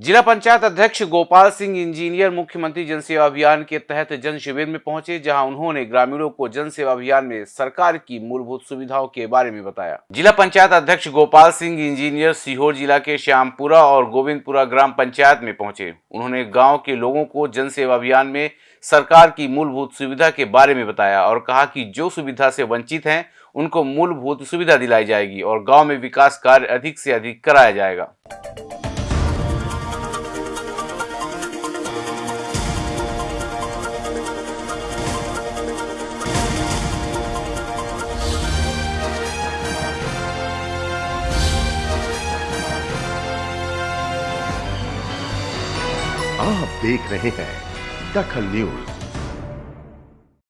जिला पंचायत अध्यक्ष गोपाल सिंह, इंजीनियर, मुख्यमंत्री जन सेवा अभियान के तहत जन शिविर में पहुँचे, जहाँ उन्होंने ग्रामीणों को जन सेवा अभियान में सरकार की मूलभूत सुविधाओं के बारे में बताया। जिला पंचायत अध्यक्ष गोपाल सिंह, इंजीनियर, सीहोर जिला के श्यामपुरा और गोविंदपुरा ग्राम पंचायत में पहुँचे। उन्होंने गाँव के लोगों को जन अभियान में सरकार की मूलभूत सुविधा के बारे में बताया और कहा कि जो सुविधा से वंचित हैं, उनको मूलभूत सुविधा दिलाई जाएगी और गाँव में विकास कार्य अधिक से अधिक कराया जाएगा। आप देख रहे हैं दखल न्यूज़।